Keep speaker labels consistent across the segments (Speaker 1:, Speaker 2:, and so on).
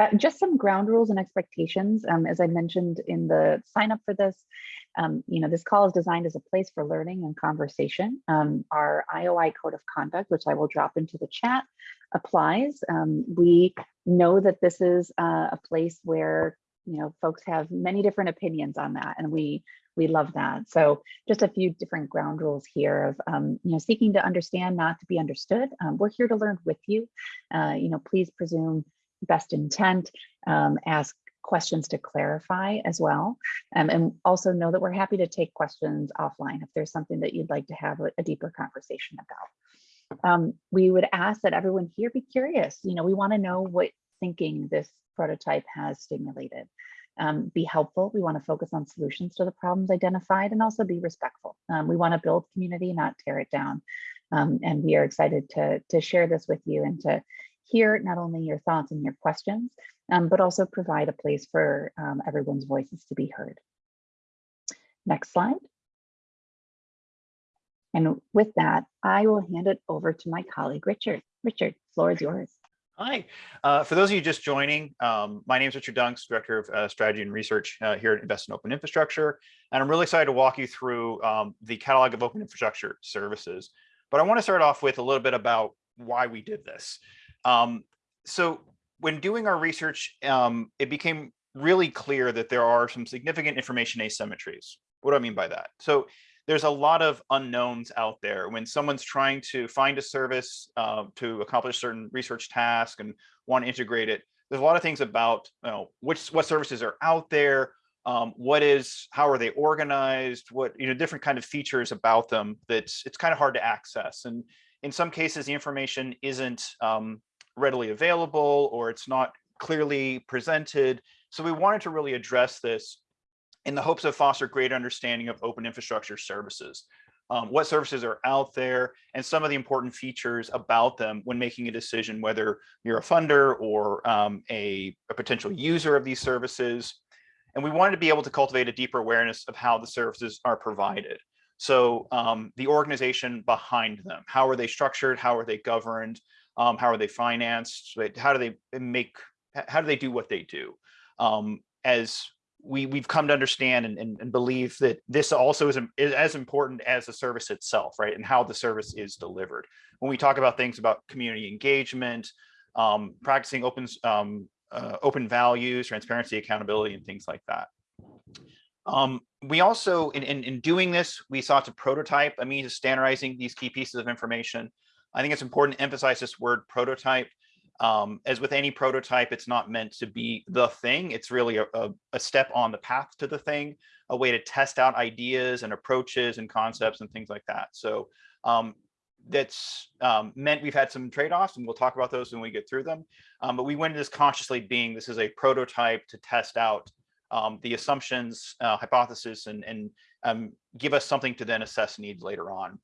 Speaker 1: Uh, just some ground rules and expectations. Um, as I mentioned in the sign up for this, um, you know, this call is designed as a place for learning and conversation. Um, our IOI code of conduct, which I will drop into the chat, applies. Um, we know that this is uh, a place where, you know, folks have many different opinions on that, and we we love that. So just a few different ground rules here of, um, you know, seeking to understand, not to be understood. Um, we're here to learn with you. Uh, you know, please presume best intent, um, ask questions to clarify as well. Um, and also know that we're happy to take questions offline if there's something that you'd like to have a, deeper conversation about. Um, we would ask that everyone here be curious. You know, we want to know what thinking this prototype has stimulated. Um, be helpful. We want to focus on solutions to the problems identified and also be respectful. Um, we want to build community, not tear it down. Um, and we are excited to, to share this with you and to hear not only your thoughts and your questions, um, but also provide a place for um, everyone's voices to be heard. Next slide. And with that, I will hand it over to my colleague, Richard. Richard, floor is yours.
Speaker 2: Hi, uh, for those of you just joining, um, my name is Richard Dunks, Director of uh, Strategy and Research uh, here at Invest in Open Infrastructure, and I'm really excited to walk you through um, the catalog of open infrastructure services. But I want to start off with a little bit about why we did this. Um, so when doing our research, um, it became really clear that there are some significant information asymmetries. What do I mean by that? So there's a lot of unknowns out there when someone's trying to find a service uh, to accomplish certain research task and want to integrate it. There's a lot of things about you know which what services are out there, um, what is how are they organized, what you know different kind of features about them that it's kind of hard to access. And in some cases, the information isn't um, readily available or it's not clearly presented. So we wanted to really address this in the hopes of foster greater understanding of open infrastructure services. Um, what services are out there and some of the important features about them when making a decision whether you're a funder or um, a, a, potential user of these services. And we wanted to be able to cultivate a deeper awareness of how the services are provided. So um, the organization behind them, how are they structured? How are they governed? Um, how are they financed? How do they make, how do they do what they do? Um, as we, we've come to understand and, and, and believe that this also is, is, as important as the service itself, right? And how the service is delivered. When we talk about things about community engagement, um, practicing open, um, uh, open values, transparency, accountability, and things like that. Um, we also, in, in, in, doing this, we sought to prototype a means of standardizing these key pieces of information I think it's important to emphasize this word prototype. Um, as with any prototype, it's not meant to be the thing. It's really a, a, a, step on the path to the thing, a way to test out ideas and approaches and concepts and things like that. So um, that's um, meant we've had some trade-offs and we'll talk about those when we get through them. Um, but we went into this consciously being this is a prototype to test out um, the assumptions, uh, hypothesis, and, and um, give us something to then assess needs later on.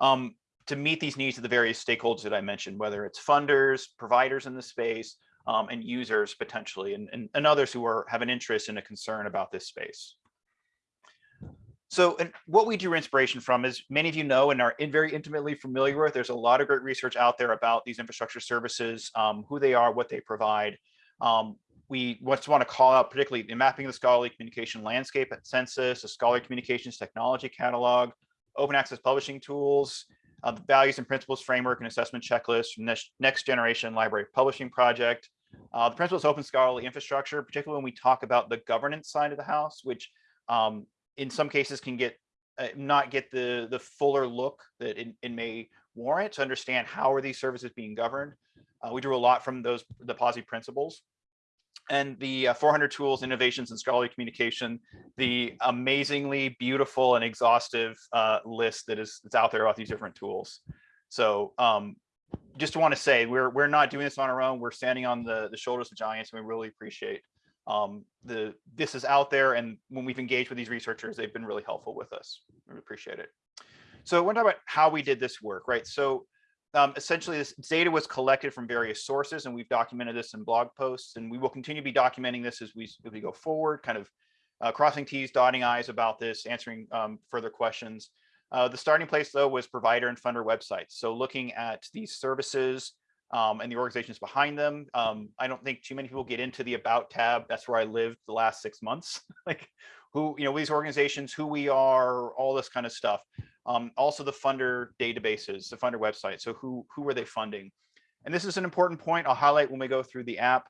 Speaker 2: Um, to meet these needs of the various stakeholders that I mentioned, whether it's funders, providers in the space, um, and users potentially, and, and, and, others who are have an interest and a concern about this space. So and what we drew inspiration from is many of you know and are in very intimately familiar with, there's a lot of great research out there about these infrastructure services, um, who they are, what they provide. Um, we just want to call out particularly the mapping of the scholarly communication landscape at Census, the scholarly communications technology catalog, open access publishing tools, uh, the values and principles framework and assessment checklist from next, next generation library publishing project. Uh, the principles open scholarly infrastructure, particularly when we talk about the governance side of the house, which um, in some cases can get uh, not get the the fuller look that it, it, may warrant to understand how are these services being governed. Uh, we drew a lot from those the POSI principles and the uh, 400 tools, innovations, and scholarly communication, the amazingly beautiful and exhaustive uh, list that is that's out there about these different tools. So um, just want to say we're we're not doing this on our own. We're standing on the the shoulders of giants, and we really appreciate um, the this is out there. And when we've engaged with these researchers, they've been really helpful with us. We appreciate it. So I want to talk about how we did this work, right? So um, essentially this data was collected from various sources and we've documented this in blog posts and we will continue to be documenting this as we, as we go forward, kind of uh, crossing T's, dotting I's about this, answering um, further questions. Uh, the starting place though was provider and funder websites. So looking at these services, um, and the organizations behind them. Um, I don't think too many people get into the about tab. That's where I lived the last six months. like who, you know, these organizations, who we are, all this kind of stuff. Um, also the funder databases, the funder website. So who, who are they funding? And this is an important point I'll highlight when we go through the app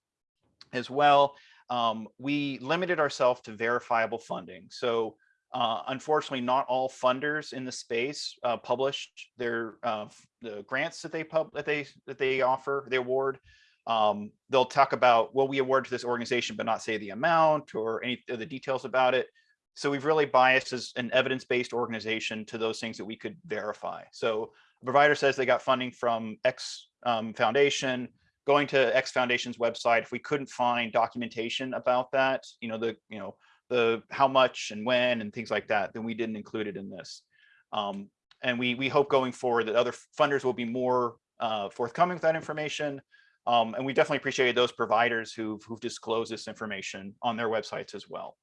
Speaker 2: as well. Um, we limited ourselves to verifiable funding. So uh, unfortunately, not all funders in the space uh, publish their uh, the grants that they pub that they that they offer, they award. Um, they'll talk about well, we award to this organization, but not say the amount or any of the details about it. So we've really biased as an evidence-based organization to those things that we could verify. So a provider says they got funding from X um, foundation, going to X Foundation's website. If we couldn't find documentation about that, you know, the you know the how much and when and things like that, then we didn't include it in this. Um, and we we hope going forward that other funders will be more uh, forthcoming with that information. Um, and we definitely appreciate those providers who've, who've disclosed this information on their websites as well.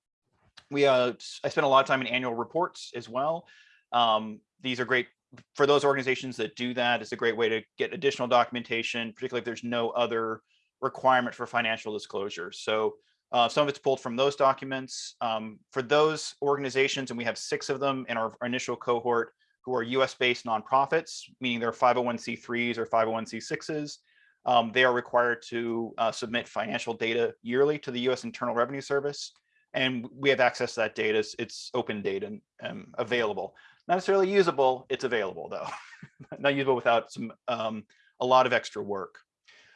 Speaker 2: We uh, I spent a lot of time in annual reports as well. Um, these are great for those organizations that do that. It's a great way to get additional documentation, particularly if there's no other requirement for financial disclosure. So uh, some of it's pulled from those documents. Um, for those organizations, and we have six of them in our, our initial cohort who are US-based nonprofits, meaning they're 501c3s or 501c6s, um, they are required to uh, submit financial data yearly to the US Internal Revenue Service. And we have access to that data. It's, it's open data and um, available. Not necessarily usable, it's available though. Not usable without some um, a lot of extra work.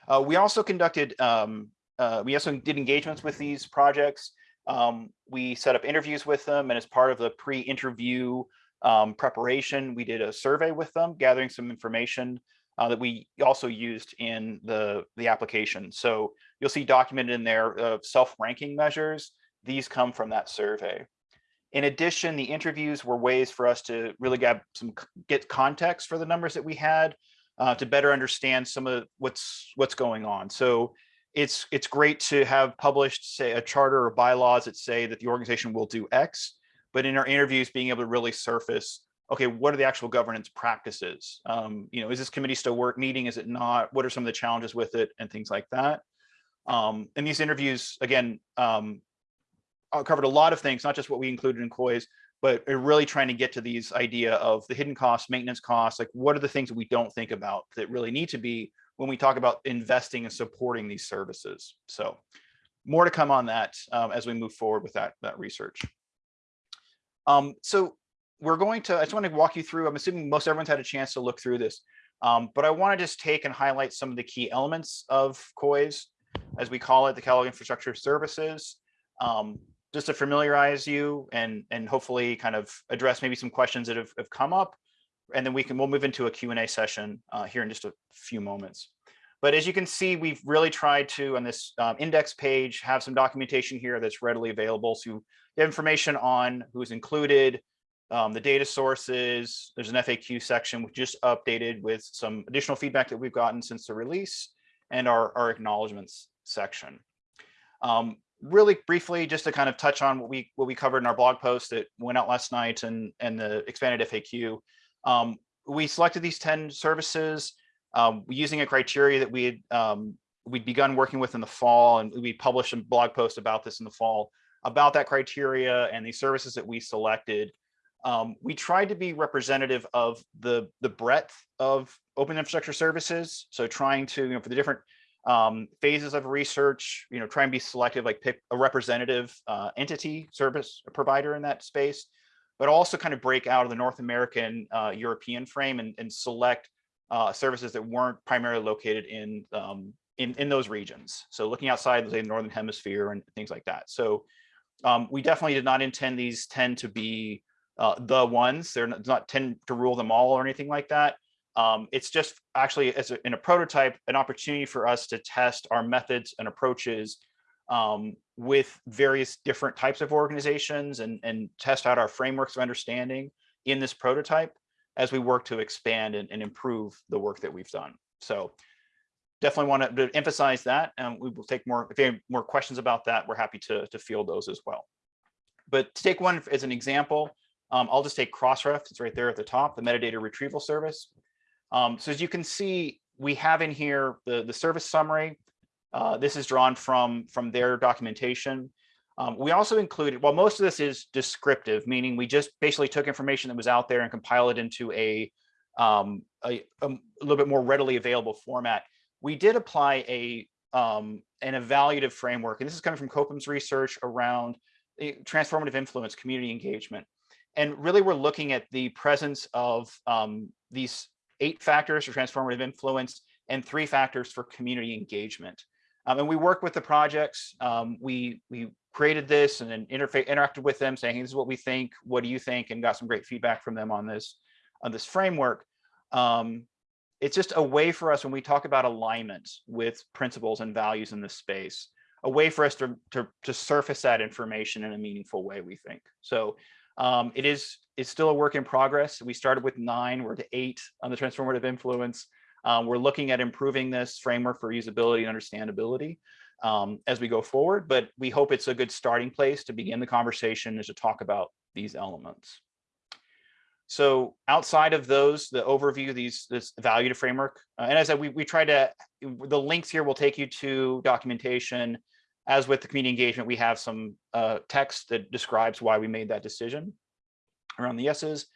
Speaker 2: Uh, we also conducted um, uh, we also did engagements with these projects. Um, we set up interviews with them and as part of the pre-interview um, preparation, we did a survey with them, gathering some information uh, that we also used in the, the application. So you'll see documented in there uh, self-ranking measures. These come from that survey. In addition, the interviews were ways for us to really get some get context for the numbers that we had uh, to better understand some of what's what's going on. So it's it's great to have published say a charter or bylaws that say that the organization will do X, but in our interviews being able to really surface, okay, what are the actual governance practices? Um, you know, is this committee still work meeting? Is it not? What are some of the challenges with it and things like that? Um, and these interviews, again, um, covered a lot of things, not just what we included in COIS, but really trying to get to these idea of the hidden costs, maintenance costs, like what are the things that we don't think about that really need to be when we talk about investing and supporting these services. So more to come on that um, as we move forward with that, that research. Um, so we're going to, I just want to walk you through, I'm assuming most everyone's had a chance to look through this, um, but I want to just take and highlight some of the key elements of COIS, as we call it, the Catalog Infrastructure Services, um, just to familiarize you and, and hopefully kind of address maybe some questions that have, have come up and then we can we'll move into a Q&A session uh, here in just a few moments. But as you can see, we've really tried to, on this um, index page, have some documentation here that's readily available. So you have information on who's included, um, the data sources. There's an FAQ section which just updated with some additional feedback that we've gotten since the release and our, our acknowledgements section. Um, really briefly, just to kind of touch on what we what we covered in our blog post that went out last night and, and the expanded FAQ. Um, we selected these 10 services um, using a criteria that we had um, we'd begun working with in the fall and we published a blog post about this in the fall about that criteria and the services that we selected. Um, we tried to be representative of the the breadth of open infrastructure services. So trying to, you know, for the different um, phases of research, you know, try and be selective, like pick a representative uh, entity service provider in that space but also kind of break out of the North American uh, European frame and, and select uh, services that weren't primarily located in, um, in, in those regions. So looking outside say, the Northern Hemisphere and things like that. So um, we definitely did not intend these 10 to be uh, the ones. They're not, not 10 to rule them all or anything like that. Um, it's just actually as a, in a prototype, an opportunity for us to test our methods and approaches um, with various different types of organizations and, and test out our frameworks of understanding in this prototype as we work to expand and, and improve the work that we've done. So definitely want to emphasize that and we will take more if you have more questions about that we're happy to, to field those as well but to take one as an example um, i'll just take crossref it's right there at the top the metadata retrieval service um, so as you can see we have in here the, the service summary. Uh, this is drawn from, from their documentation. Um, we also included, while most of this is descriptive, meaning we just basically took information that was out there and compiled it into a, um, a, a little bit more readily available format. We did apply a um, an evaluative framework, and this is coming from Copham's research around transformative influence, community engagement. And really, we're looking at the presence of um, these eight factors for transformative influence and three factors for community engagement. Um, and we work with the projects. Um, we we created this and then interface interacted with them, saying, hey, "This is what we think. What do you think?" And got some great feedback from them on this on this framework. Um, it's just a way for us when we talk about alignment with principles and values in this space, a way for us to to, to surface that information in a meaningful way. We think so. Um, it is it's still a work in progress. We started with nine, we're to eight on the transformative influence. Um, we're looking at improving this framework for usability and understandability um, as we go forward, but we hope it's a good starting place to begin the conversation and to talk about these elements. So outside of those, the overview, these this value to framework, uh, and as I said, we, we try to, the links here will take you to documentation. As with the community engagement, we have some uh, text that describes why we made that decision around the yeses.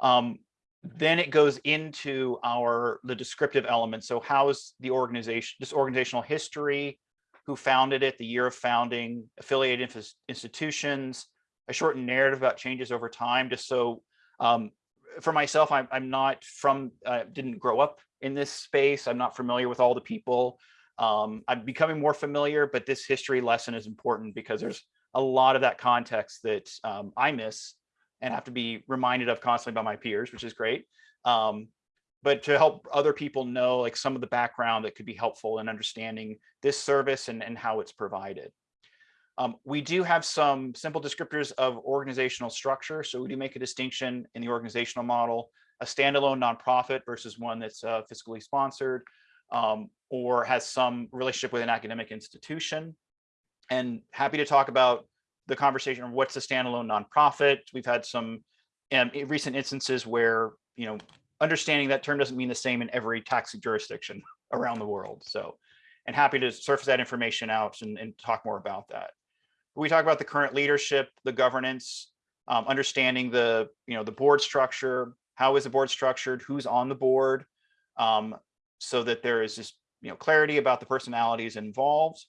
Speaker 2: Um, then it goes into our the descriptive elements. So how is the organization, this organizational history, who founded it, the year of founding, affiliated institutions, a short narrative about changes over time, just so um, for myself, I'm, I'm not from, uh, didn't grow up in this space. I'm not familiar with all the people. Um, I'm becoming more familiar, but this history lesson is important because there's a lot of that context that um, I miss and have to be reminded of constantly by my peers, which is great. Um, but to help other people know like some of the background that could be helpful in understanding this service and, and how it's provided. Um, we do have some simple descriptors of organizational structure. So we do make a distinction in the organizational model, a standalone nonprofit versus one that's uh, fiscally sponsored um, or has some relationship with an academic institution. And happy to talk about the conversation of what's a standalone nonprofit. We've had some um, recent instances where, you know, understanding that term doesn't mean the same in every tax jurisdiction around the world. So, and happy to surface that information out and, and talk more about that. We talk about the current leadership, the governance, um, understanding the, you know, the board structure, how is the board structured, who's on the board, um, so that there is just, you know, clarity about the personalities involved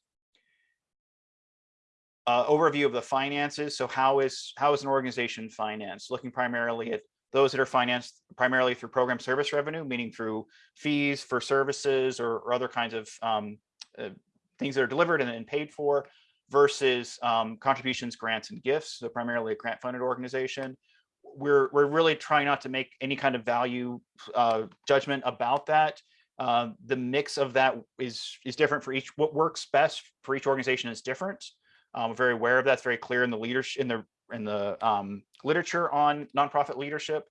Speaker 2: uh, overview of the finances. So how is how is an organization financed? Looking primarily at those that are financed primarily through program service revenue, meaning through fees for services or, or other kinds of um, uh, things that are delivered and, and paid for versus um, contributions, grants, and gifts. So primarily a grant funded organization. We're, we're really trying not to make any kind of value uh, judgment about that. Uh, the mix of that is, is different for each, what works best for each organization is different. I'm very aware of that. It's very clear in the leadership in the in the um, literature on nonprofit leadership,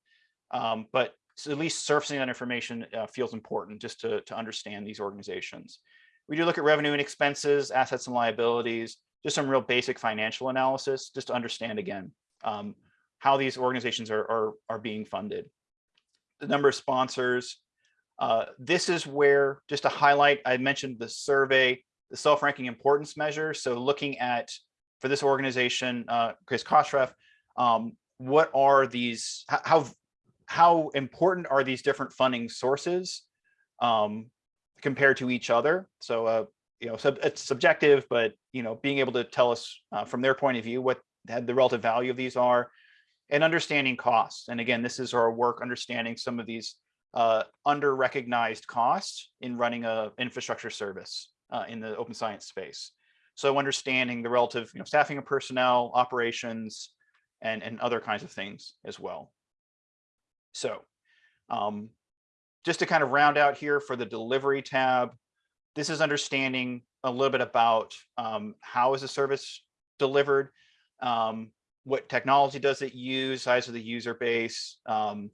Speaker 2: um, but at least surfacing that information uh, feels important just to, to understand these organizations. We do look at revenue and expenses, assets and liabilities, just some real basic financial analysis, just to understand again um, how these organizations are, are, are being funded. The number of sponsors. Uh, this is where, just to highlight, I mentioned the survey the self-ranking importance measure. So looking at, for this organization, uh, Crossref, um, what are these, how, how important are these different funding sources um, compared to each other? So, uh, you know, sub, it's subjective, but, you know, being able to tell us uh, from their point of view what had the relative value of these are and understanding costs. And again, this is our work understanding some of these uh, under recognized costs in running a infrastructure service uh, in the open science space. So understanding the relative you know, staffing of personnel, operations, and, and other kinds of things as well. So um, just to kind of round out here for the delivery tab, this is understanding a little bit about um, how is a service delivered, um, what technology does it use, size of the user base. Um,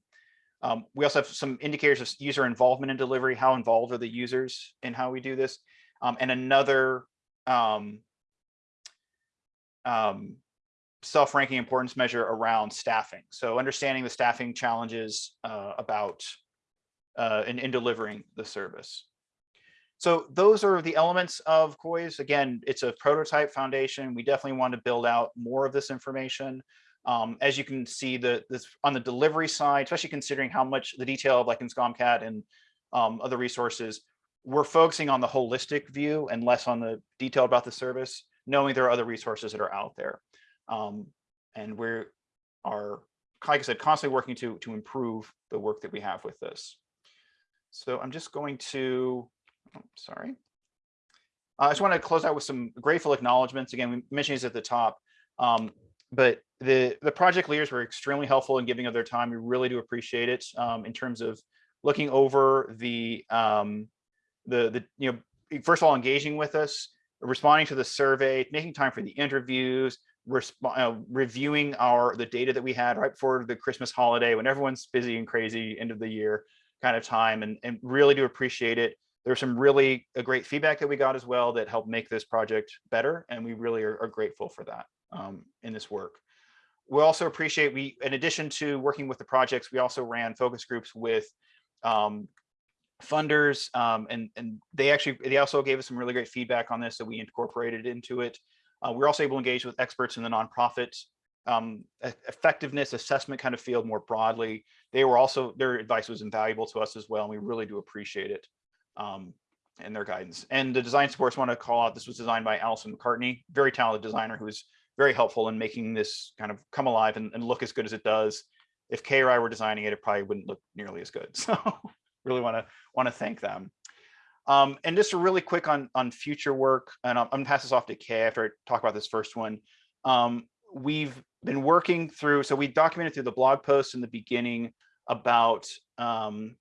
Speaker 2: um, we also have some indicators of user involvement in delivery, how involved are the users in how we do this um, and another um, um, self-ranking importance measure around staffing. So understanding the staffing challenges uh, about uh, in, in delivering the service. So those are the elements of COIS. Again, it's a prototype foundation. We definitely want to build out more of this information. Um, as you can see, the this on the delivery side, especially considering how much the detail of like in SCOMCAT and um, other resources, we're focusing on the holistic view and less on the detail about the service, knowing there are other resources that are out there. Um, and we are, like I said, constantly working to, to improve the work that we have with this. So I'm just going to, oh, sorry. I just want to close out with some grateful acknowledgements. Again, we mentioned these at the top, um, but the, the project leaders were extremely helpful in giving of their time. We really do appreciate it um, in terms of looking over the, um, the, the, you know, first of all, engaging with us, responding to the survey, making time for the interviews, uh, reviewing our the data that we had right before the Christmas holiday when everyone's busy and crazy end of the year kind of time and, and really do appreciate it. There's some really great feedback that we got as well that helped make this project better. And we really are, are grateful for that um, in this work. We also appreciate we, in addition to working with the projects, we also ran focus groups with um, funders um, and, and they actually, they also gave us some really great feedback on this that we incorporated into it. Uh, we're also able to engage with experts in the nonprofit um, effectiveness assessment kind of field more broadly. They were also, their advice was invaluable to us as well, and we really do appreciate it um, and their guidance. And the design supports want to call out, this was designed by Allison McCartney, very talented designer who was very helpful in making this kind of come alive and, and look as good as it does. If Kay or I were designing it, it probably wouldn't look nearly as good. So really want to want to thank them. Um, and just really quick on on future work, and I'm, I'm, gonna pass this off to Kay after I talk about this first one. Um, we've been working through, so we documented through the blog post in the beginning about, um,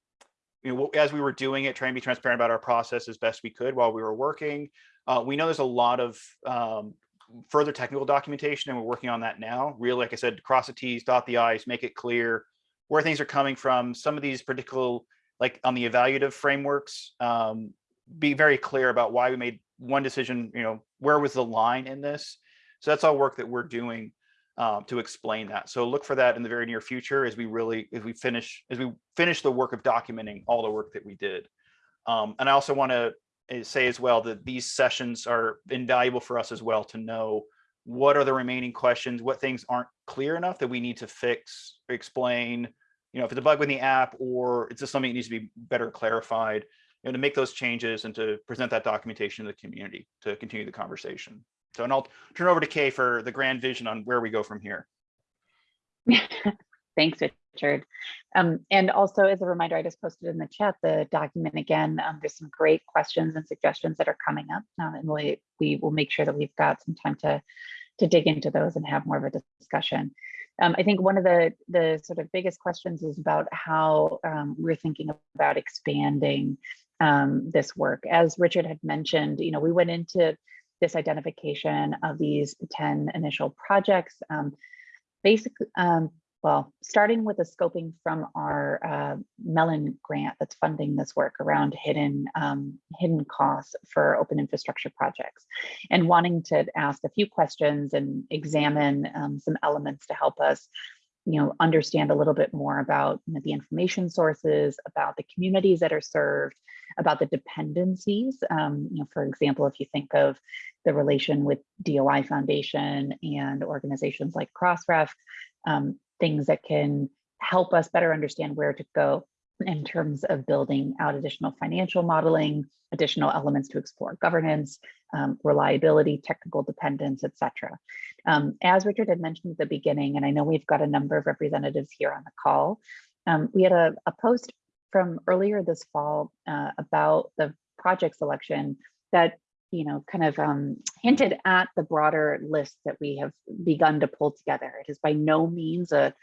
Speaker 2: you know, as we were doing it, trying to be transparent about our process as best we could while we were working. Uh, we know there's a lot of um, further technical documentation and we're working on that now. Really, like I said, cross the T's, dot the I's, make it clear where things are coming from. Some of these particular, like on the evaluative frameworks, um, be very clear about why we made one decision, you know, where was the line in this? So that's all work that we're doing um, to explain that. So look for that in the very near future as we really, as we finish, as we finish the work of documenting all the work that we did. Um, and I also want to Eh, say as well that these sessions are invaluable for us as well to know what are the remaining questions, what things aren't clear enough that we need to fix, explain, you know, if it's a bug in the app or it's just something that needs to be better clarified, you know, to make those changes and to present that documentation to the community to continue the conversation. So, and I'll turn over to Kay for the grand vision on where we go from here.
Speaker 1: Thanks, Richard. Um, and also as a reminder, I just posted in the chat the document again. Um, there's some great questions and suggestions that are coming up, uh, and we, we will make sure that we've got some time to, to dig into those and have more of a discussion. Um, I think one of the, the sort of biggest questions is about how um, we're thinking about expanding um, this work. As Richard had mentioned, you know, we went into this identification of these 10 initial projects. Um, basically, um, well, starting with the scoping from our uh, Mellon grant that's funding this work around hidden um, hidden costs for open infrastructure projects, and wanting to ask a few questions and examine um, some elements to help us you know, understand a little bit more about you know, the information sources, about the communities that are served, about the dependencies. Um, you know, for example, if you think of the relation with DOI Foundation and organizations like Crossref, um, things that can help us better understand where to go in terms of building out additional financial modeling, additional elements to explore governance, um, reliability, technical dependence, etc. Um, as Richard had mentioned at the beginning, and I know we've got a number of representatives here on the call, um, we had a, a, post from earlier this fall uh, about the project selection that you know, kind of um, hinted at the broader list that we have begun to pull together. It is by no means a,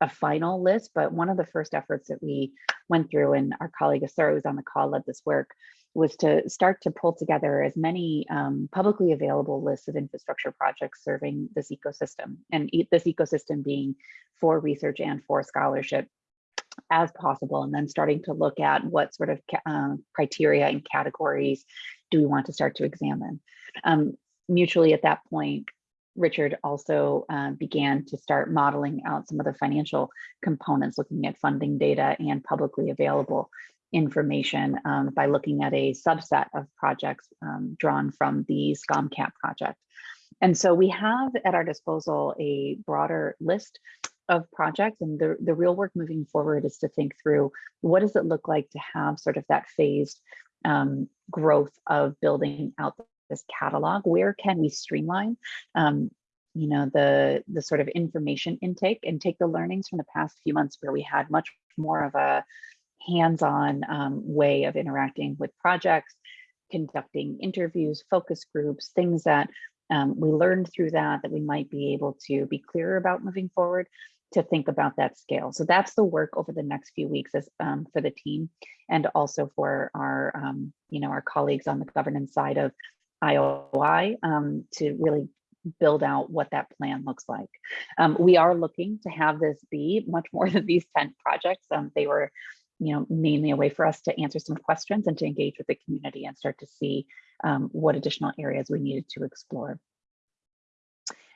Speaker 1: a final list, but one of the first efforts that we went through and our colleague Asura who's on the call led this work was to start to pull together as many um, publicly available lists of infrastructure projects serving this ecosystem and e this ecosystem being for research and for scholarship as possible and then starting to look at what sort of uh, criteria and categories do we want to start to examine. Um, mutually at that point, Richard also uh, began to start modeling out some of the financial components, looking at funding data and publicly available information um, by looking at a subset of projects um, drawn from the SCOMCAT project. And so we have at our disposal a broader list of projects and the, the real work moving forward is to think through what does it look like to have sort of that phased um, growth of building out this catalog? Where can we streamline um, you know, the, the sort of information intake and take the learnings from the past few months where we had much more of a hands-on um, way of interacting with projects, conducting interviews, focus groups, things that um, we learned through that that we might be able to be clearer about moving forward to think about that scale. So that's the work over the next few weeks as, um, for the team and also for our, um, you know, our colleagues on the governance side of IOI um, to really build out what that plan looks like. Um, we are looking to have this be much more than these 10 projects. Um, they were, you know, mainly a way for us to answer some questions and to engage with the community and start to see um, what additional areas we needed to explore.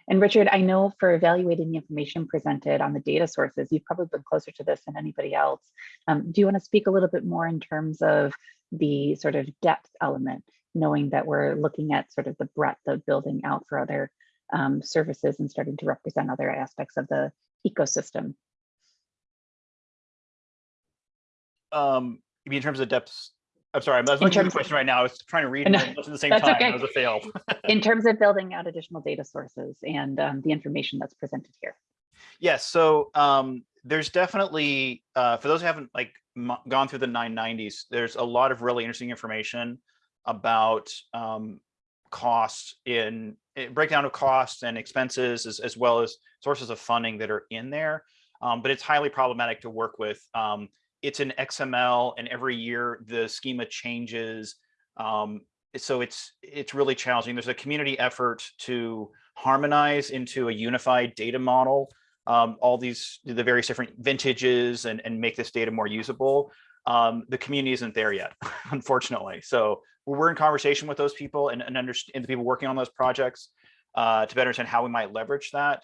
Speaker 1: And Richard, I know for evaluating the information presented on the data sources, you've probably been closer to this than anybody else. Um, do you want to speak a little bit more in terms of the sort of depth element, knowing that we're looking at sort of the breadth of building out for other um, services and starting to represent other aspects of the ecosystem?
Speaker 2: Um, in terms of depths? I'm sorry, I'm looking at the question right now. I was trying to read
Speaker 1: No,
Speaker 2: it at the same time.
Speaker 1: okay.
Speaker 2: That was a fail.
Speaker 1: in terms of building out additional data sources and um, the information that's presented here.
Speaker 2: Yes, so um, there's definitely, uh, for those who haven't like gone through the 990s, there's a lot of really interesting information about um, costs in eh, breakdown of costs and expenses as, as well as sources of funding that are in there. Um, but it's highly problematic to work with. Um, it's an XML and every year the schema changes. Um, so it's it's really challenging. There's a community effort to harmonize into a unified data model, um, all these the various different vintages and, and make this data more usable. Um, the community isn't there yet, unfortunately. So we're in conversation with those people and, and understand the people working on those projects uh, to better understand how we might leverage that.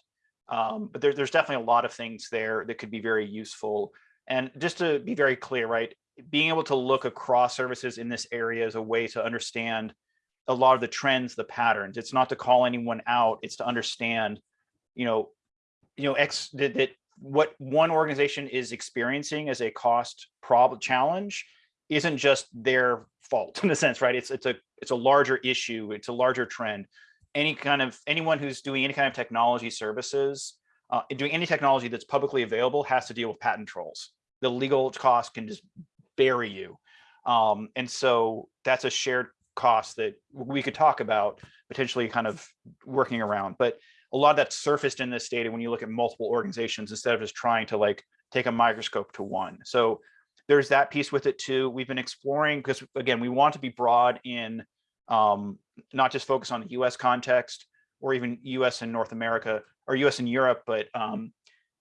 Speaker 2: Um, but there, there's definitely a lot of things there that could be very useful. And just to be very clear, right, being able to look across services in this area is a way to understand a lot of the trends, the patterns. It's not to call anyone out, it's to understand, you know, you know, X that, that what one organization is experiencing as a cost problem challenge isn't just their fault in a sense, right? It's it's a it's a larger issue, it's a larger trend. Any kind of anyone who's doing any kind of technology services, uh, doing any technology that's publicly available has to deal with patent trolls. The legal cost can just bury you. Um, and so that's a shared cost that we could talk about potentially kind of working around. But a lot of that's surfaced in this data when you look at multiple organizations instead of just trying to like take a microscope to one. So there's that piece with it too. We've been exploring because again, we want to be broad in um, not just focus on the US context or even US and North America or US and Europe, but um,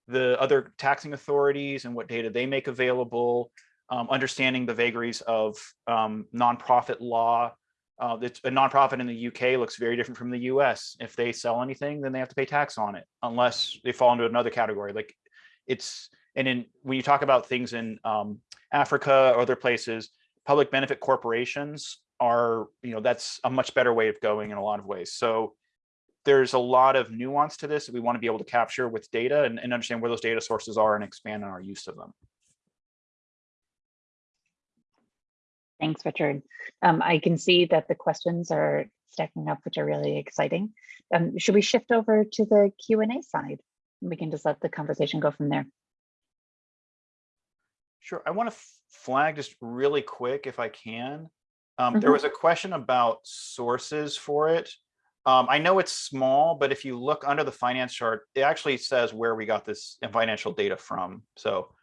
Speaker 2: the other taxing authorities and what data they make available, um, understanding the vagaries of um, nonprofit law. Uh, it's a nonprofit in the UK looks very different from the US. If they sell anything, then they have to pay tax on it, unless they fall into another category. Like it's, and in when you talk about things in um, Africa or other places, public benefit corporations are, you know, that's a much better way of going in a lot of ways. So there's a lot of nuance to this that we want to be able to capture with data and, and understand where those data sources are and expand on our use of them.
Speaker 1: Thanks, Richard. Um, I can see that the questions are stacking up, which are really exciting. Um, should we shift over to the Q&A side? We can just let the conversation go from there.
Speaker 2: Sure. I want to flag just really quick if I can. Um, There was a question about sources for it. Um, I know it's small, but if you look under the finance chart, it actually says where we got this financial data from. So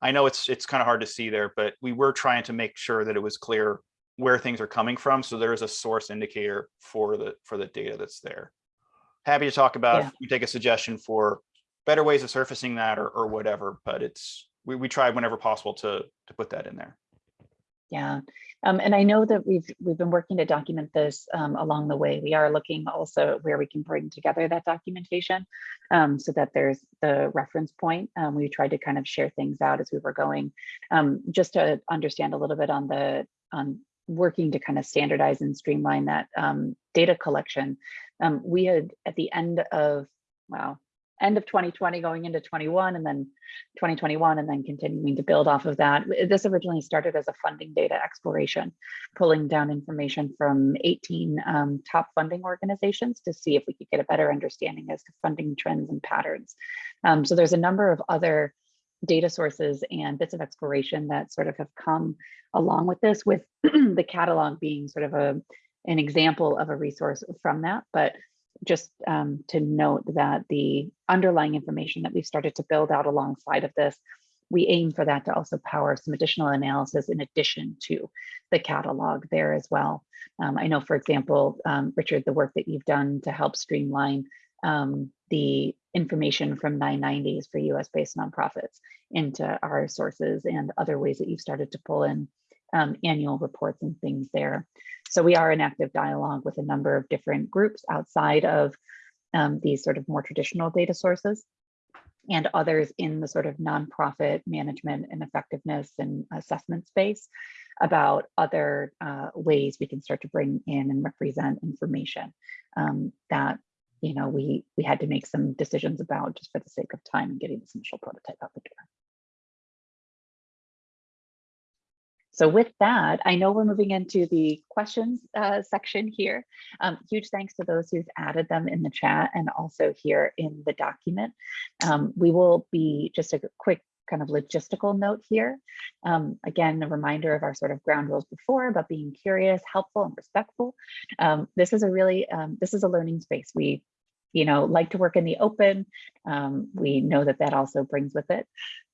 Speaker 2: I know it's it's kind of hard to see there, but we were trying to make sure that it was clear where things are coming from. So there is a source indicator for the for the data that's there. Happy to talk about
Speaker 1: Yeah.
Speaker 2: if you take a suggestion for better ways of surfacing that or, or whatever, but it's we, we tried whenever possible to to put that in there.
Speaker 1: Yeah, Um, and I know that we've we've been working to document this um, along the way. We are looking also where we can bring together that documentation um, so that there's the reference point. Um, we tried to kind of share things out as we were going, um, just to understand a little bit on the on working to kind of standardize and streamline that um, data collection. we had at the end of wow end of 2020 going into 21 and then 2021 and then continuing to build off of that. This originally started as a funding data exploration, pulling down information from 18 um, top funding organizations to see if we could get a better understanding as to funding trends and patterns. Um, so there's a number of other data sources and bits of exploration that sort of have come along with this with the catalog being sort of a an example of a resource from that but just um, to note that the underlying information that we've started to build out alongside of this, we aim for that to also power some additional analysis in addition to the catalog there as well. Um, I know, for example, um, Richard, the work that you've done to help streamline um, the information from 990s for US based nonprofits into our sources and other ways that you've started to pull in um, annual reports and things there. So we are in active dialogue with a number of different groups outside of um, these sort of more traditional data sources and others in the sort of nonprofit management and effectiveness and assessment space about other uh, ways we can start to bring in and represent information um, that you know we we had to make some decisions about just for the sake of time and getting this initial prototype out the door. So with that, I know we're moving into the questions uh, section here. Um, huge thanks to those who've added them in the chat and also here in the document. Um, we will be just a quick kind of logistical note here. Um, again, a reminder of our sort of ground rules before about being curious, helpful, and respectful. Um, this is a really, um, this is a learning space. We you know, like to work in the open. Um, we know that that also brings with it,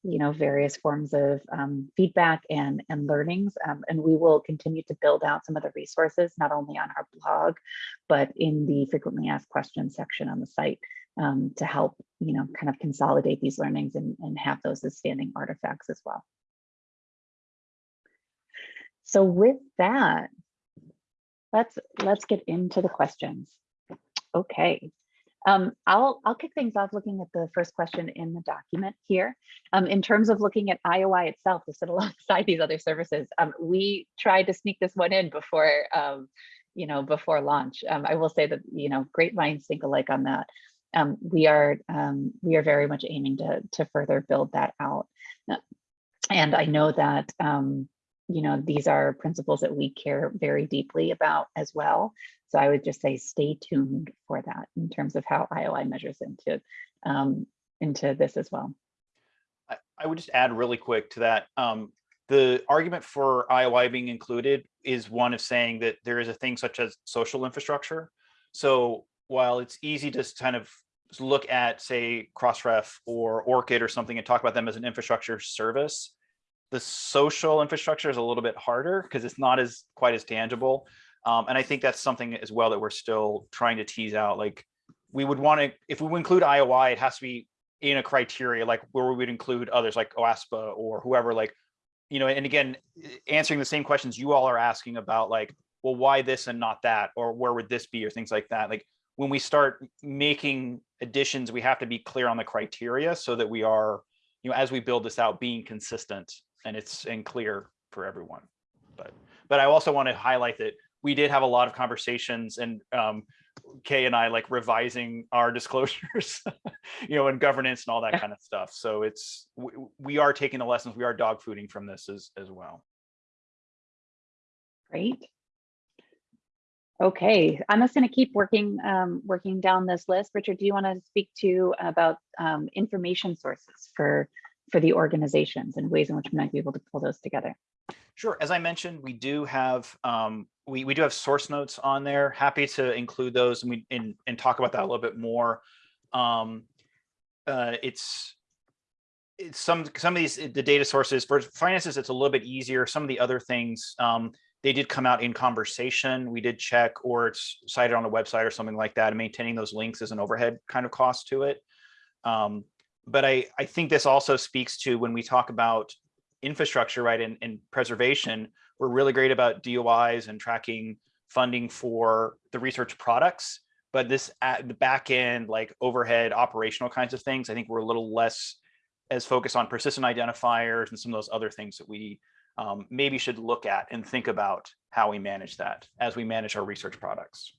Speaker 1: you know, various forms of um, feedback and, and learnings. Um, and we will continue to build out some of the resources, not only on our blog, but in the frequently asked questions section on the site um, to help, you know, kind of consolidate these learnings and, and have those as standing artifacts as well. So with that, let's let's get into the questions. Okay, um, I'll, I'll kick things off looking at the first question in the document here. Um, in terms of looking at IOI itself to sit alongside these other services, um, we tried to sneak this one in before, um, you know, before launch. Um, I will say that, you know, great minds think alike on that. Um, we are we are very much aiming to, to further build that out. And I know that you know, these are principles that we care very deeply about as well. So I would just say stay tuned for that in terms of how IOI measures into um, into this as well.
Speaker 2: I, I, would just add really quick to that. Um, the argument for IOI being included is one of saying that there is a thing such as social infrastructure. So while it's easy to kind of look at, say, Crossref or ORCID or something and talk about them as an infrastructure service, the social infrastructure is a little bit harder because it's not as quite as tangible. Um, and I think that's something as well that we're still trying to tease out. Like we would want to, if we include IOI, it has to be in a criteria like where we would include others like OASPA or whoever like, you know, and again, answering the same questions you all are asking about like, well, why this and not that, or where would this be or things like that. Like when we start making additions, we have to be clear on the criteria so that we are, you know, as we build this out, being consistent and it's and clear for everyone. But but I also want to highlight that we did have a lot of conversations and um, Kay and I like revising our disclosures, you know, and governance and all that kind of stuff. So it's we, we are taking the lessons, we are dog fooding from this as as well.
Speaker 1: Great. Okay, I'm just going to keep working um, working down this list. Richard, do you want to speak to about um, information sources for for the organizations and ways in which we might be able to pull those together?
Speaker 2: Sure. As I mentioned, we do have um, we we do have source notes on there. Happy to include those and we and, and talk about that a little bit more. Um, uh, it's it's some some of these the data sources for finances. It's a little bit easier. Some of the other things um, they did come out in conversation. We did check, or it's cited on a website or something like that. And maintaining those links is an overhead kind of cost to it. Um, but I, I think this also speaks to when we talk about infrastructure, right, and, and preservation, we're really great about DOIs and tracking funding for the research products. But this at the back end, like overhead operational kinds of things, I think we're a little less as focused on persistent identifiers and some of those other things that we um, maybe should look at and think about how we manage that as we manage our research products.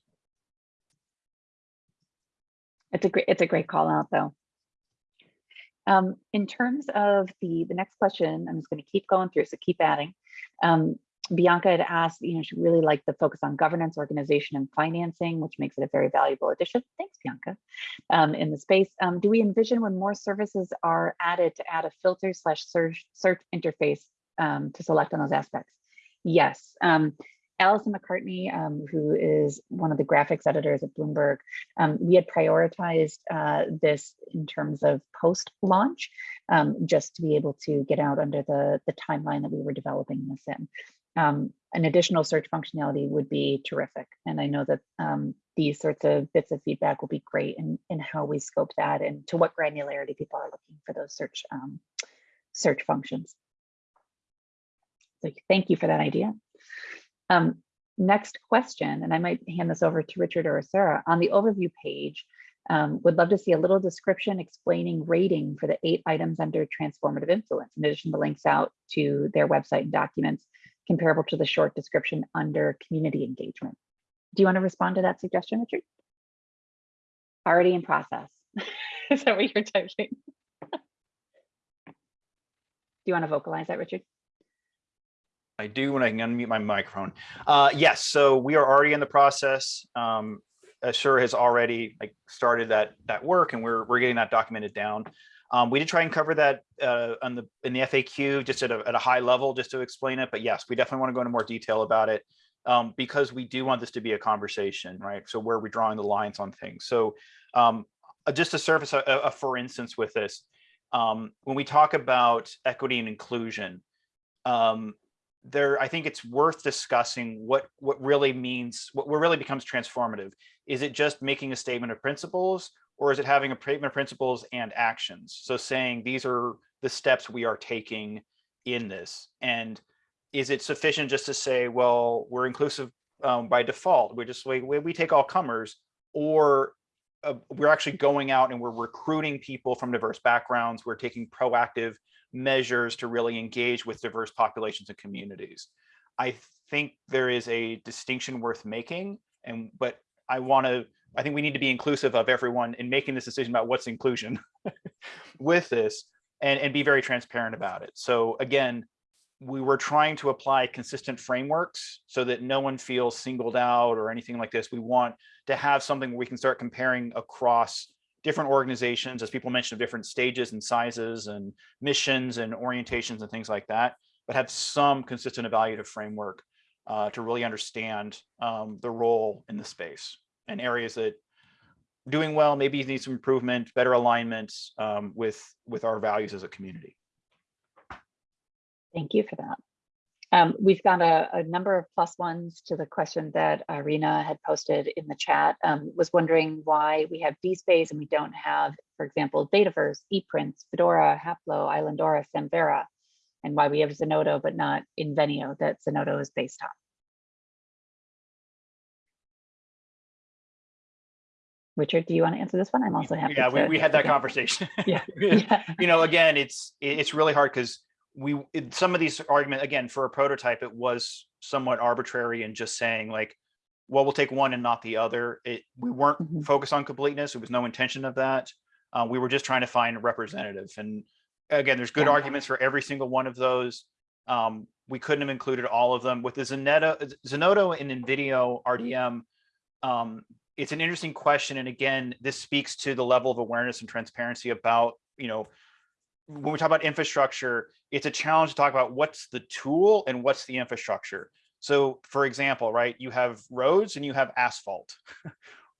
Speaker 1: It's a great, it's a great call out though. Um, in terms of the, the next question, I'm just going to keep going through, so keep adding. Um, Bianca had asked, you know, she really liked the focus on governance, organization, and financing, which makes it a very valuable addition. Thanks, Bianca. Um, in the space, um, do we envision when more services are added to add a filter slash search search interface um, to select on those aspects? Yes. Um, Allison McCartney, um, who is one of the graphics editors at Bloomberg, um, we had prioritized uh, this in terms of post-launch, just to be able to get out under the, the timeline that we were developing this in. Um, an additional search functionality would be terrific. And I know that um, these sorts of bits of feedback will be great in, in how we scope that and to what granularity people are looking for those search um, search functions. So thank you for that idea. Um, next question, and I might hand this over to Richard or Sarah. On the overview page, um, would love to see a little description explaining rating for the eight items under transformative influence, in addition to links out to their website and documents comparable to the short description under community engagement. Do you want to respond to that suggestion, Richard? Already in process. Is that what you're typing? Do you want to vocalize that, Richard?
Speaker 2: I do when I can unmute my microphone. Uh, yes, so we are already in the process. Um, Assure has already like started that that work, and we're we're getting that documented down. Um, we did try and cover that uh, on the in the FAQ just at a, at a high level just to explain it. But yes, we definitely want to go into more detail about it um, because we do want this to be a conversation, right? So where are we drawing the lines on things? So um, uh, just to surface a, a, for instance with this, um, when we talk about equity and inclusion, um, there, I think it's worth discussing what what really means, what, what really becomes transformative. Is it just making a statement of principles, or is it having a statement of principles and actions? So saying these are the steps we are taking in this, and is it sufficient just to say, well, we're inclusive um, by default, we're just we, we take all comers, or uh, we're actually going out and we're recruiting people from diverse backgrounds, we're taking proactive measures to really engage with diverse populations and communities. I think there is a distinction worth making, and but I want to. I think we need to be inclusive of everyone in making this decision about what's inclusion with this, and and be very transparent about it. So again, we were trying to apply consistent frameworks so that no one feels singled out or anything like this. We want to have something where we can start comparing across different organizations, as people mentioned, different stages and sizes and missions and orientations and things like that, but have some consistent evaluative framework uh, to really understand um, the role in the space and areas that doing well, maybe need some improvement, better alignment um, with, with our values as a community.
Speaker 1: Thank you for that. Um, we've got a, a, number of plus ones to the question that Irina had posted in the chat. Um, was wondering why we have DSpace and we don't have, for example, Dataverse, ePrints, Fedora, Haplo, Islandora, Samvera, and why we have Zenodo but not Invenio that Zenodo is based on. Richard, do you want to answer this one? I'm also happy.
Speaker 2: Yeah, we, we had that conversation.
Speaker 1: yeah. yeah.
Speaker 2: you know, again, it's it's really hard because we it, some of these argument again for a prototype it was somewhat arbitrary and just saying like well we'll take one and not the other it we weren't mm -hmm. focused on completeness it was no intention of that uh, we were just trying to find a representative and again there's good yeah. arguments for every single one of those um, we couldn't have included all of them with the Zenodo, Zenodo and Invenio RDM um, it's an interesting question and again this speaks to the level of awareness and transparency about you know when we talk about infrastructure, it's a challenge to talk about what's the tool and what's the infrastructure. So for example, right, you have roads and you have asphalt.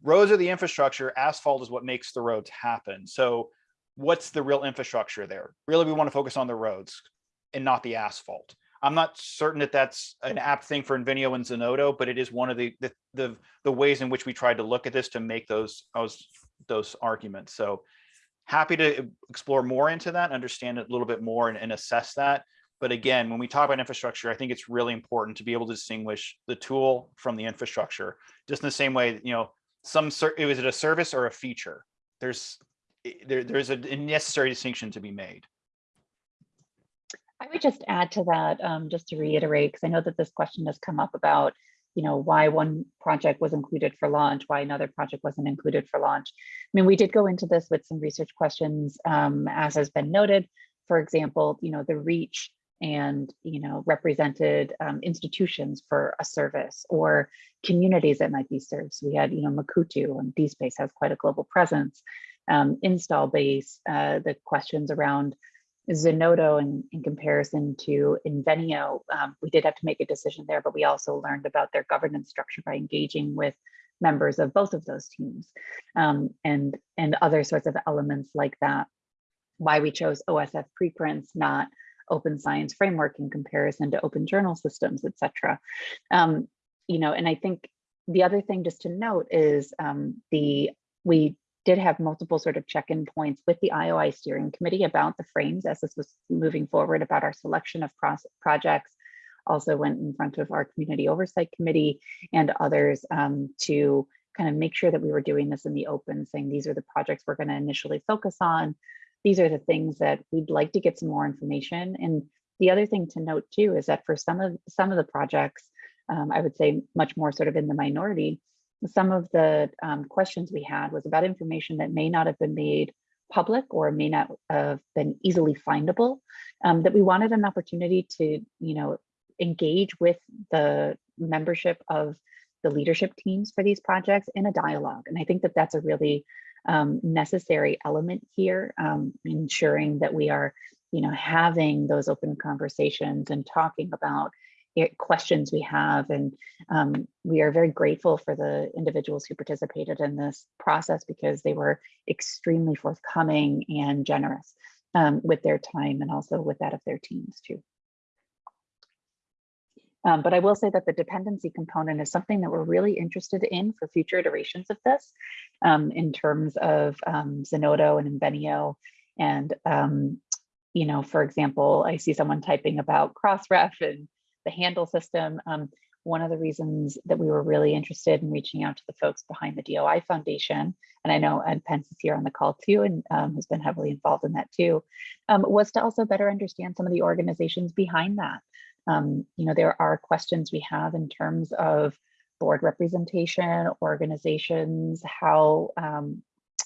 Speaker 2: roads are the infrastructure, asphalt is what makes the roads happen. So what's the real infrastructure there? Really, we want to focus on the roads and not the asphalt. I'm not certain that that's an apt thing for Invenio and Zenodo, but it is one of the, the the the, ways in which we tried to look at this to make those those those arguments. So happy to uh, explore more into that, understand it a little bit more and, and assess that. But again, when we talk about infrastructure, I think it's really important to be able to distinguish the tool from the infrastructure, just in the same way, you know, some, is it a service or a feature? There's, there, there's a necessary distinction to be made.
Speaker 1: I would just add to that, um, just to reiterate, because I know that this question has come up about, you know, why one project was included for launch, why another project wasn't included for launch. I mean, we did go into this with some research questions, um, as has been noted. For example, you know, the reach and, you know, represented um, institutions for a service or communities that might be served. So we had, you know, Mukurtu and DSpace has quite a global presence. Um, install base, uh, the questions around Zenodo in, in comparison to Invenio, um, we did have to make a decision there, but we also learned about their governance structure by engaging with members of both of those teams um, and, and other sorts of elements like that. Why we chose OSF preprints, not open science framework in comparison to open journal systems, et cetera. Um, you know, and I think the other thing just to note is um, the, we did have multiple sort of check-in points with the IOI steering committee about the frames as this was moving forward about our selection of projects. Also went in front of our community oversight committee and others um, to kind of make sure that we were doing this in the open, saying these are the projects we're going to initially focus on. These are the things that we'd like to get some more information. And the other thing to note too is that for some of some of the projects, um, I would say much more sort of in the minority, some of the um, questions we had was about information that may not have been made public or may not have been easily findable, um, that we wanted an opportunity to, you know, engage with the membership of the leadership teams for these projects in a dialogue. And I think that that's a really um, necessary element here, um, ensuring that we are, you know, having those open conversations and talking about questions we have. And um, we are very grateful for the individuals who participated in this process because they were extremely forthcoming and generous um, with their time and also with that of their teams too. Um, but I will say that the dependency component is something that we're really interested in for future iterations of this um, in terms of um, Zenodo and Invenio. And, um, you know, for example, I see someone typing about Crossref and the handle system. Um, one of the reasons that we were really interested in reaching out to the folks behind the DOI Foundation, and I know Ed Pentz is here on the call too, and um, has been heavily involved in that too, um, was to also better understand some of the organizations behind that. Um, you know, there are questions we have in terms of board representation, organizations, how, um,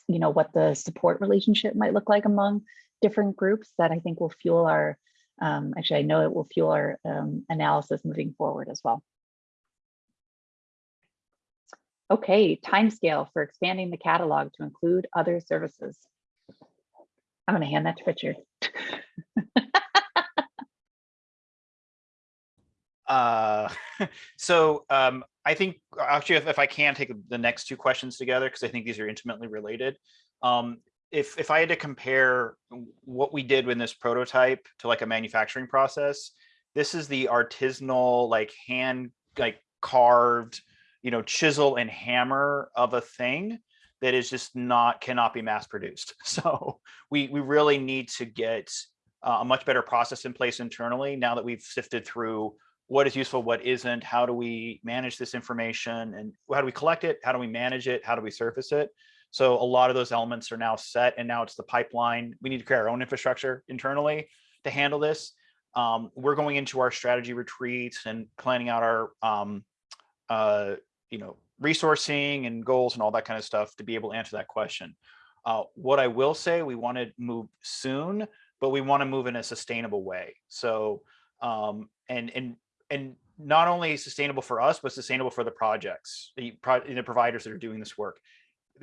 Speaker 1: you know, what the support relationship might look like among different groups that I think will fuel our um, actually, I know it will fuel our um, analysis moving forward as well. Okay, timescale for expanding the catalog to include other services. I'm going to hand that to Richard.
Speaker 2: Uh, so um, I think actually, if, if I can take the next two questions together, because I think these are intimately related. Um, if if I had to compare what we did with this prototype to like a manufacturing process, this is the artisanal, like hand, like carved, you know, chisel and hammer of a thing that is just not cannot be mass produced. So we we really need to get uh, a much better process in place internally now that we've sifted through what is useful, what isn't, how do we manage this information and how do we collect it? How do we manage it? How do we surface it? So a lot of those elements are now set and now it's the pipeline. We need to create our own infrastructure internally to handle this. Um, we're going into our strategy retreats and planning out our, um, uh, you know, resourcing and goals and all that kind of stuff to be able to answer that question. Uh, what I will say, we want to move soon, but we want to move in a sustainable way. So, um, and and and not only sustainable for us, but sustainable for the projects, the, pro the providers that are doing this work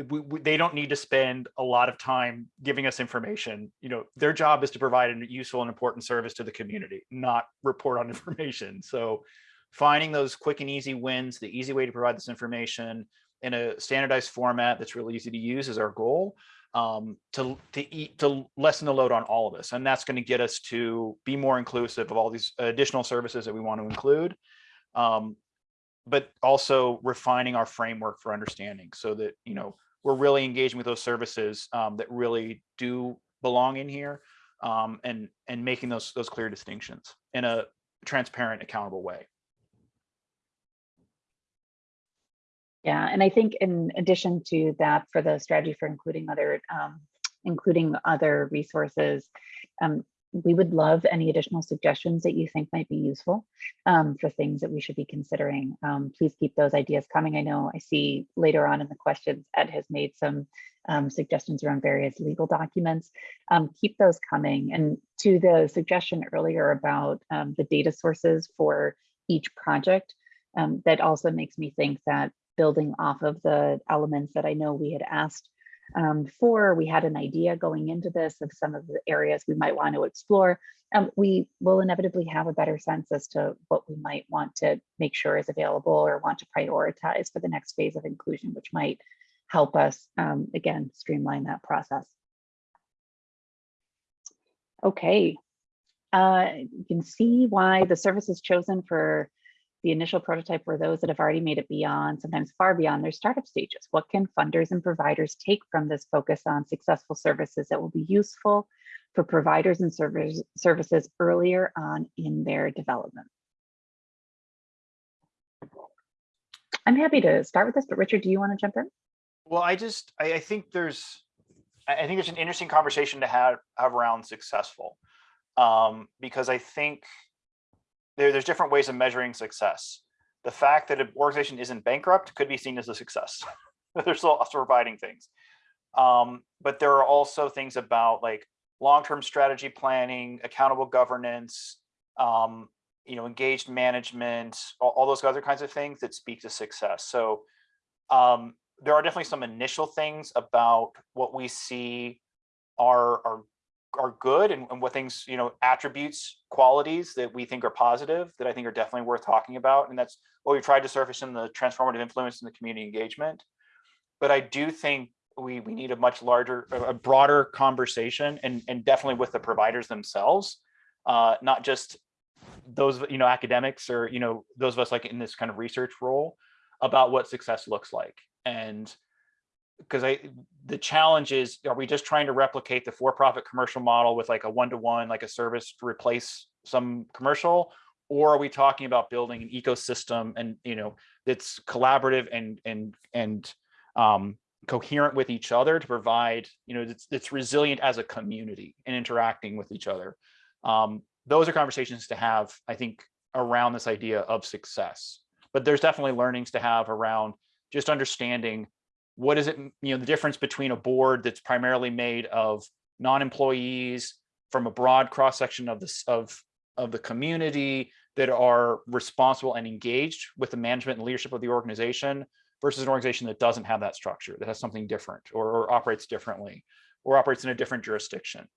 Speaker 2: we, we, they don't need to spend a lot of time giving us information. You know, their job is to provide a useful and important service to the community, not report on information. So finding those quick and easy wins, the easy way to provide this information in a standardized format that's really easy to use is our goal um, to, to, eat, to lessen the load on all of us. And that's going to get us to be more inclusive of all these additional services that we want to include. Um, but also refining our framework for understanding so that, you know, we're really engaging with those services um, that really do belong in here um, and and making those those clear distinctions in a transparent, accountable way.
Speaker 1: Yeah, and I think in addition to that, for the strategy for including other um, including other resources, um, we would love any additional suggestions that you think might be useful um, for things that we should be considering. Um, please keep those ideas coming. I know I see later on in the questions, Ed has made some um, suggestions around various legal documents. Um, keep those coming. And to the suggestion earlier about um, the data sources for each project, um, that also makes me think that building off of the elements that I know we had asked um, for, we had an idea going into this of some of the areas we might want to explore. Um, we will inevitably have a better sense as to what we might want to make sure is available or want to prioritize for the next phase of inclusion, which might help us, um, again, streamline that process. Okay, uh, you can see why the services chosen for the initial prototype were those that have already made it beyond, sometimes far beyond their startup stages. What can funders and providers take from this focus on successful services that will be useful for providers and servers, services earlier on in their development? I'm happy to start with this, but Richard, do you want to jump in?
Speaker 2: Well, I just I, I think there's I I think there's an interesting conversation to have have around successful um, because I think there, there's different ways of measuring success. The fact that an organization isn't bankrupt could be seen as a success. They're still providing things. Um, but there are also things about like long-term strategy planning, accountable governance, um, you know, engaged management, all, all, those other kinds of things that speak to success. So um, there are definitely some initial things about what we see are, are are good and, and, what things, you know, attributes, qualities that we think are positive that I think are definitely worth talking about. And that's what we've tried to surface in the transformative influence in the community engagement. But I do think we, we need a much larger, a broader conversation and, and definitely with the providers themselves, uh, not just those, you know, academics or, you know, those of us like in this kind of research role about what success looks like. And because I the challenge is are we just trying to replicate the for-profit commercial model with like a one-to-one -one, like a service to replace some commercial? Or are we talking about building an ecosystem and you know that's collaborative and and and um, coherent with each other to provide you know it's, it's resilient as a community and interacting with each other? Um, those are conversations to have i think around this idea of success. But there's definitely learnings to have around just understanding what is it, you know, the difference between a board that's primarily made of non-employees from a broad cross-section of this of of the community that are responsible and engaged with the management and leadership of the organization versus an organization that doesn't have that structure, that has something different or, or operates differently or operates in a different jurisdiction.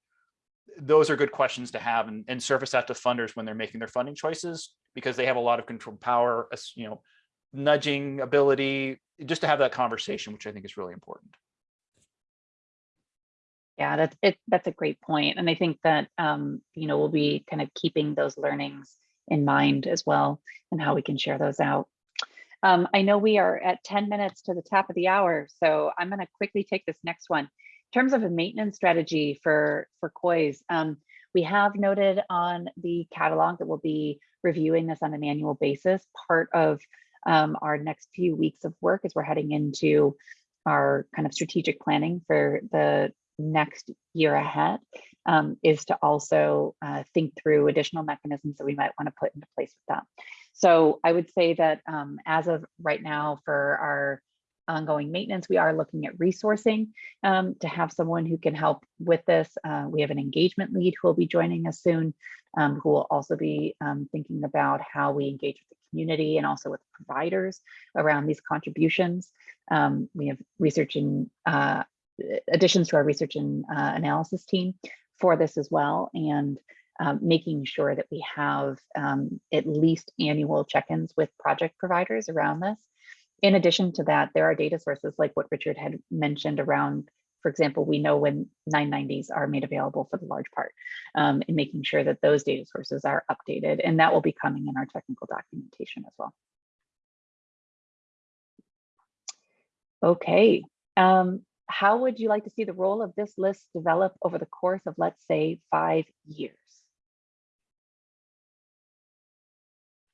Speaker 2: Those are good questions to have and, and surface that to funders when they're making their funding choices because they have a lot of control power, you know, nudging ability, just to have that conversation, which I think is really important.
Speaker 1: Yeah, that's it. That's a great point. And I think that, um, you know, we'll be kind of keeping those learnings in mind as well and how we can share those out. Um, I know we are at 10 minutes to the top of the hour, so I'm going to quickly take this next one. In terms of a maintenance strategy for, for COIS, um, we have noted on the catalog that we'll be reviewing this on an annual basis. Part of um, our next few weeks of work as we're heading into our kind of strategic planning for the next year ahead um, is to also uh, think through additional mechanisms that we might want to put into place with that. So I would say that um, as of right now for our ongoing maintenance, we are looking at resourcing um, to have someone who can help with this. Uh, we have an engagement lead who will be joining us soon, um, who will also be um, thinking about how we engage with the community and also with providers around these contributions. Um, we have research and uh, additions to our research and uh, analysis team for this as well. And um, making sure that we have um, at least annual check-ins with project providers around this. In addition to that, there are data sources like what Richard had mentioned around for example, we know when 990s are made available for the large part um, and making sure that those data sources are updated and that will be coming in our technical documentation as well. Okay, um, how would you like to see the role of this list develop over the course of, let's say, five years?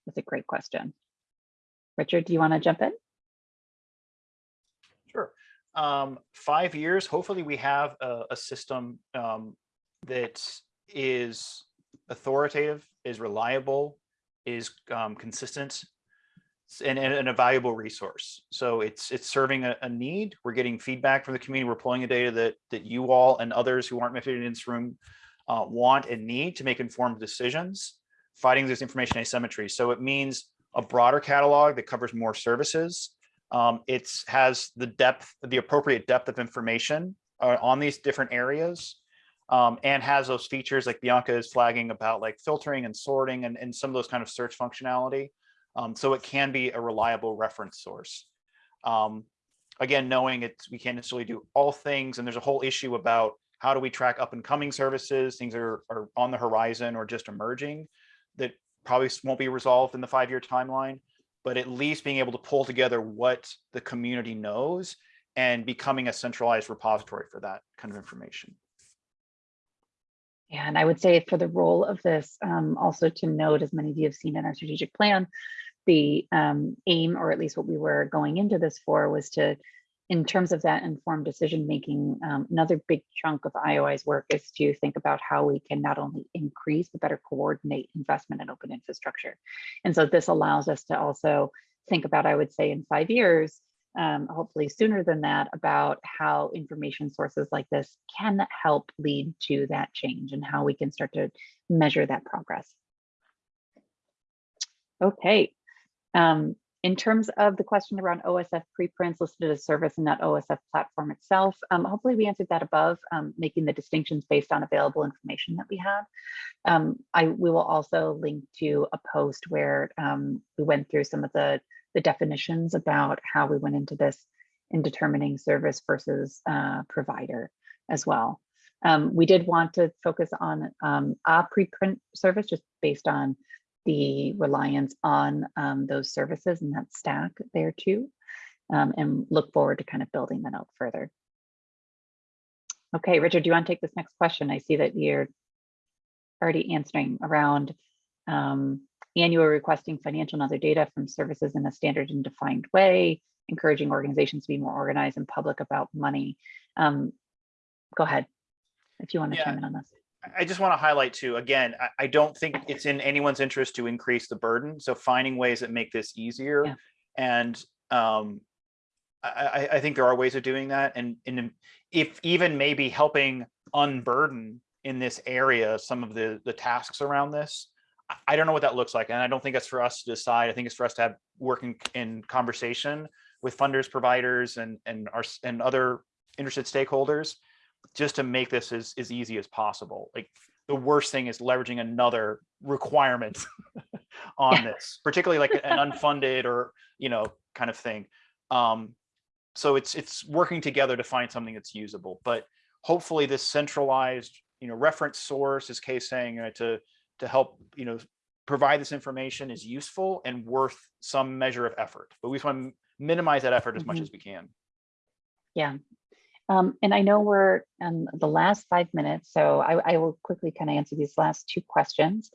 Speaker 1: That's a great question. Richard, do you want to jump in?
Speaker 2: Um, five years, hopefully we have a, a system um, that is authoritative, is reliable, is um, consistent, s- and, and a valuable resource. So it's it's serving a, a need. We're getting feedback from the community. We're pulling the data that that you all and others who aren't in this room uh, want and need to make informed decisions, fighting this information asymmetry. So it means a broader catalog that covers more services. Um, it's has the depth, the appropriate depth of information uh, on these different areas um, and has those features like Bianca is flagging about like filtering and sorting and, and some of those kind of search functionality. Um, so it can be a reliable reference source. Um, again, knowing it's, we can't necessarily do all things and there's a whole issue about how do we track up and coming services, things that are, are on the horizon or just emerging that probably won't be resolved in the five-year timeline, but at least being able to pull together what the community knows and becoming a centralized repository for that kind of information.
Speaker 1: Yeah, and I would say for the role of this, um, also to note, as many of you have seen in our strategic plan, the um, aim, or at least what we were going into this for, was to, in terms of that informed decision making, um, another big chunk of IOI's work is to think about how we can not only increase but better coordinate investment in open infrastructure. And so this allows us to also think about, I would say, in five years, um, hopefully sooner than that, about how information sources like this can help lead to that change and how we can start to measure that progress. Okay. Um, in terms of the question around OSF preprints listed as service in that OSF platform itself, um, hopefully we answered that above, um, making the distinctions based on available information that we have. Um, I we will also link to a post where um, we went through some of the the definitions about how we went into this in determining service versus uh, provider as well. Um, we did want to focus on um, a preprint service just based on the reliance on um, those services and that stack there too, um, and look forward to kind of building that out further. Okay, Richard, do you want to take this next question? I see that you're already answering around um, annual requesting financial and other data from services in a standard and defined way, encouraging organizations to be more organized and public about money. Um, go ahead if you want to
Speaker 2: Yeah.
Speaker 1: chime in on this.
Speaker 2: I just want to highlight too, again, I, I don't think it's in anyone's interest to increase the burden. So finding ways that make this easier.
Speaker 1: Yeah.
Speaker 2: And um, I, I, I think there are ways of doing that. And, and if even maybe helping unburden in this area, some of the, the tasks around this, I- don't know what that looks like. And I don't think it's for us to decide. I think it's for us to have working in conversation with funders, providers, and, and our, and other interested stakeholders just to make this as, as easy as possible. Like the worst thing is leveraging another requirement on
Speaker 1: Yeah.
Speaker 2: this, particularly like an unfunded or, you know, kind of thing. Um, so it's, it's working together to find something that's usable, but hopefully this centralized, you know, reference source is case saying uh, to, to help, you know, provide this information is useful and worth some measure of effort, but we just want to minimize that effort as much
Speaker 1: Mhm.
Speaker 2: as we can.
Speaker 1: Yeah. Um, and I know we're in the last five minutes, so I, I will quickly kind of answer these last two questions.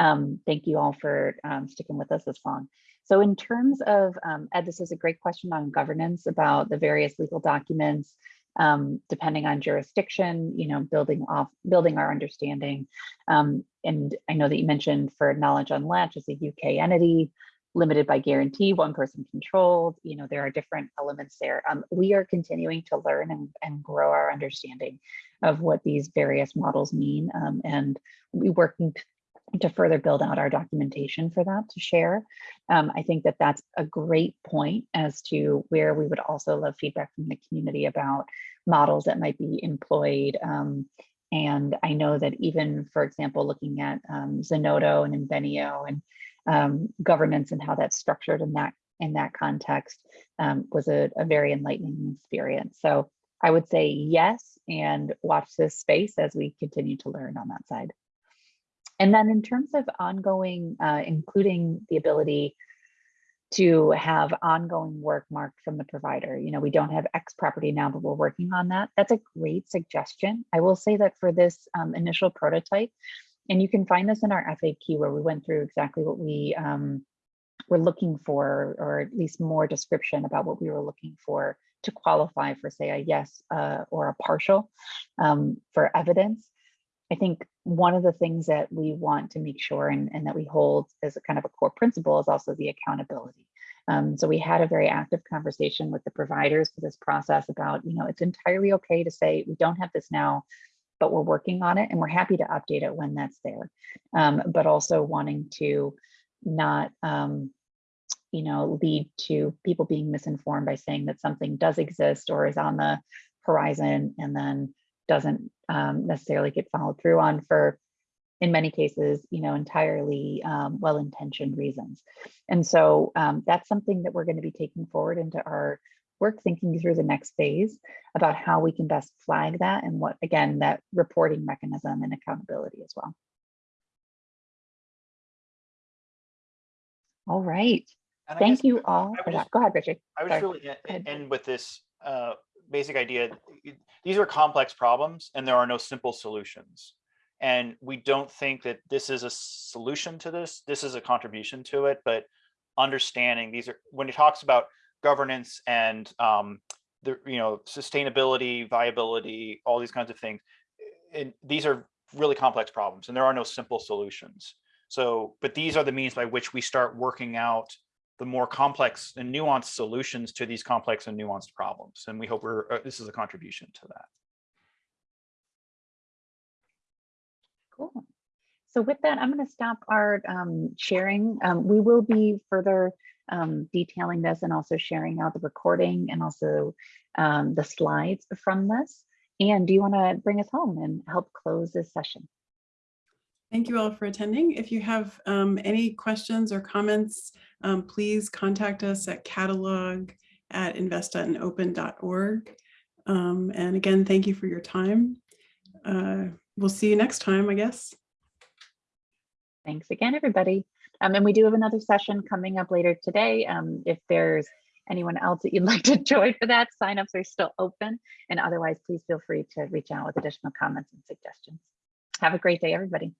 Speaker 1: Um, thank you all for um, sticking with us this long. So in terms of, um, Ed, this is a great question on governance about the various legal documents, um, depending on jurisdiction, you know, building off, building our understanding. Um, and I know that you mentioned for Knowledge Unlatched as a UK entity, limited by guarantee, one person controlled, you know, there are different elements there. Um, we are continuing to learn and, and grow our understanding of what these various models mean. Um, and we working to further build out our documentation for that to share. Um, I think that that's a great point as to where we would also love feedback from the community about models that might be employed. Um, and I know that even, for example, looking at um, Zenodo and Invenio and um, governance and how that's structured in that in that context um, was a, a very enlightening experience. So I would say yes, and watch this space as we continue to learn on that side. And then in terms of ongoing, uh, including the ability to have ongoing work marked from the provider. You know, we don't have X property now, but we're working on that. That's a great suggestion. I will say that for this um, initial prototype, and you can find this in our FAQ where we went through exactly what we um, were looking for, or at least more description about what we were looking for to qualify for say a yes uh, or a partial um, for evidence. I think one of the things that we want to make sure and, and that we hold as a kind of a core principle is also the accountability. Um, so we had a very active conversation with the providers for this process about, you know, it's entirely okay to say we don't have this now, but we're working on it and we're happy to update it when that's there. Um, but also wanting to not, um, you know, lead to people being misinformed by saying that something does exist or is on the horizon and then doesn't um, necessarily get followed through on for, in many cases, you know, entirely um, well-intentioned reasons. And so um, that's something that we're going to be taking forward into our work, thinking through the next phase about how we can best flag that and what, again, that reporting mechanism and accountability as well. All right.
Speaker 2: And
Speaker 1: Thank you all for
Speaker 2: just-
Speaker 1: that. Go ahead, Richard.
Speaker 2: I would
Speaker 1: Sorry.
Speaker 2: really end with this uh, basic idea. These are complex problems and there are no simple solutions. And we don't think that this is a solution to this. This is a contribution to it, but understanding these are, when it talks about governance and um, the, you know, sustainability, viability, all these kinds of things. And these are really complex problems and there are no simple solutions. So, but these are the means by which we start working out the more complex and nuanced solutions to these complex and nuanced problems. And we hope we're, uh, this is a contribution to that.
Speaker 1: Cool. So with that, I'm going to stop our um, sharing. Um, we will be further um, detailing this and also sharing out the recording and also um, the slides from this. And do you want to bring us home and help close this session?
Speaker 3: Thank you all for attending. If you have um, any questions or comments, um, please contact us at catalog at invest.open.org. Um, and again, thank you for your time. Uh, we'll see you next time, I guess.
Speaker 1: Thanks again, everybody. Um, and we do have another session coming up later today. Um, if there's anyone else that you'd like to join for that, signups are still open. And otherwise, please feel free to reach out with additional comments and suggestions. Have a great day, everybody.